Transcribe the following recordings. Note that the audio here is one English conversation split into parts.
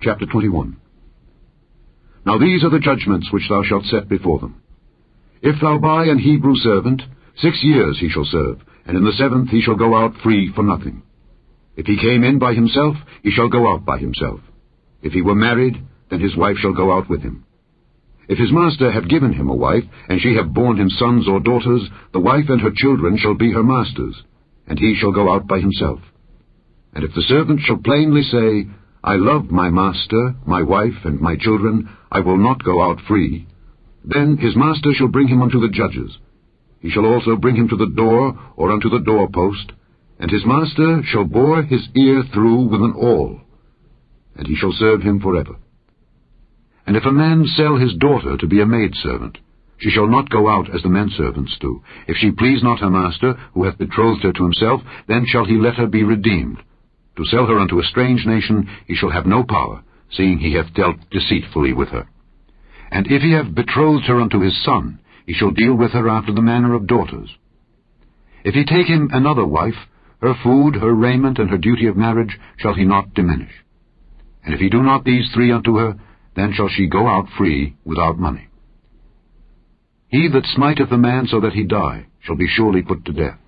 Chapter 21 Now these are the judgments which thou shalt set before them. If thou buy an Hebrew servant, six years he shall serve, and in the seventh he shall go out free for nothing. If he came in by himself, he shall go out by himself. If he were married, then his wife shall go out with him. If his master have given him a wife, and she have borne him sons or daughters, the wife and her children shall be her master's, and he shall go out by himself. And if the servant shall plainly say, I love my master, my wife, and my children, I will not go out free. Then his master shall bring him unto the judges. He shall also bring him to the door, or unto the doorpost, and his master shall bore his ear through with an awl, and he shall serve him forever. And if a man sell his daughter to be a maidservant, she shall not go out as the men servants do. If she please not her master, who hath betrothed her to himself, then shall he let her be redeemed. To sell her unto a strange nation he shall have no power, seeing he hath dealt deceitfully with her. And if he have betrothed her unto his son, he shall deal with her after the manner of daughters. If he take him another wife, her food, her raiment, and her duty of marriage shall he not diminish. And if he do not these three unto her, then shall she go out free without money. He that smiteth a man so that he die shall be surely put to death.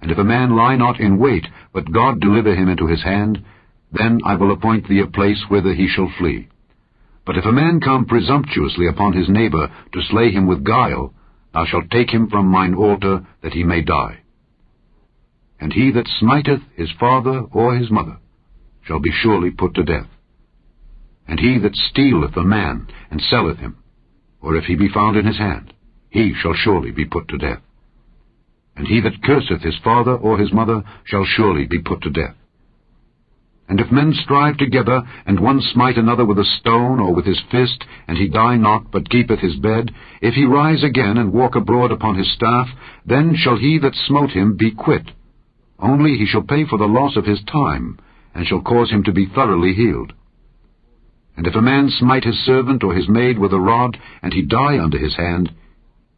And if a man lie not in wait, but God deliver him into his hand, then I will appoint thee a place whither he shall flee. But if a man come presumptuously upon his neighbor to slay him with guile, thou shalt take him from mine altar, that he may die. And he that smiteth his father or his mother shall be surely put to death. And he that stealeth a man and selleth him, or if he be found in his hand, he shall surely be put to death. And he that curseth his father or his mother shall surely be put to death. And if men strive together, and one smite another with a stone or with his fist, and he die not, but keepeth his bed, if he rise again and walk abroad upon his staff, then shall he that smote him be quit. Only he shall pay for the loss of his time, and shall cause him to be thoroughly healed. And if a man smite his servant or his maid with a rod, and he die under his hand,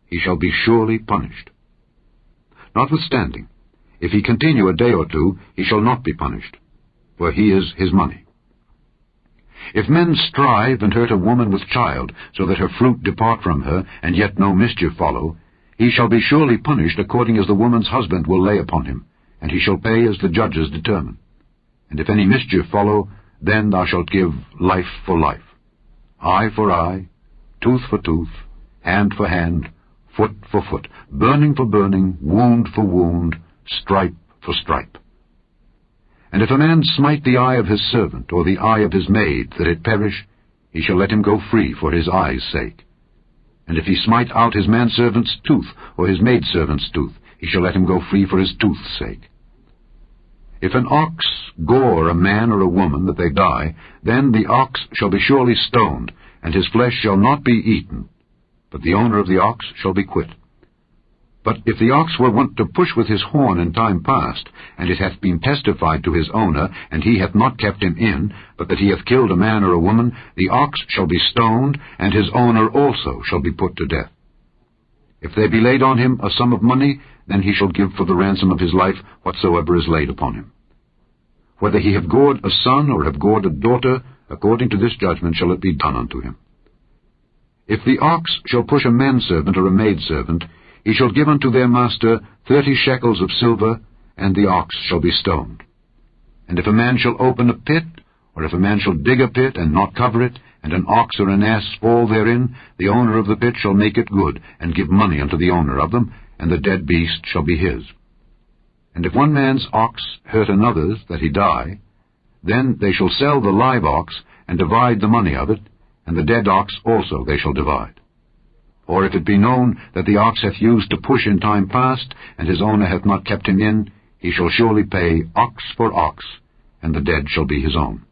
he shall be surely punished. Notwithstanding, if he continue a day or two, he shall not be punished, for he is his money. If men strive and hurt a woman with child, so that her fruit depart from her, and yet no mischief follow, he shall be surely punished according as the woman's husband will lay upon him, and he shall pay as the judges determine. And if any mischief follow, then thou shalt give life for life, eye for eye, tooth for tooth, hand for hand, foot for foot, burning for burning, wound for wound, stripe for stripe. And if a man smite the eye of his servant, or the eye of his maid, that it perish, he shall let him go free for his eye's sake. And if he smite out his manservant's tooth, or his maidservant's tooth, he shall let him go free for his tooth's sake. If an ox gore a man or a woman that they die, then the ox shall be surely stoned, and his flesh shall not be eaten, but the owner of the ox shall be quit. But if the ox were wont to push with his horn in time past, and it hath been testified to his owner, and he hath not kept him in, but that he hath killed a man or a woman, the ox shall be stoned, and his owner also shall be put to death. If there be laid on him a sum of money, then he shall give for the ransom of his life whatsoever is laid upon him. Whether he have gored a son or have gored a daughter, according to this judgment shall it be done unto him. If the ox shall push a manservant or a maidservant, he shall give unto their master thirty shekels of silver, and the ox shall be stoned. And if a man shall open a pit, or if a man shall dig a pit and not cover it, and an ox or an ass fall therein, the owner of the pit shall make it good, and give money unto the owner of them, and the dead beast shall be his. And if one man's ox hurt another's, that he die, then they shall sell the live ox, and divide the money of it, and the dead ox also they shall divide. Or if it be known that the ox hath used to push in time past, and his owner hath not kept him in, he shall surely pay ox for ox, and the dead shall be his own.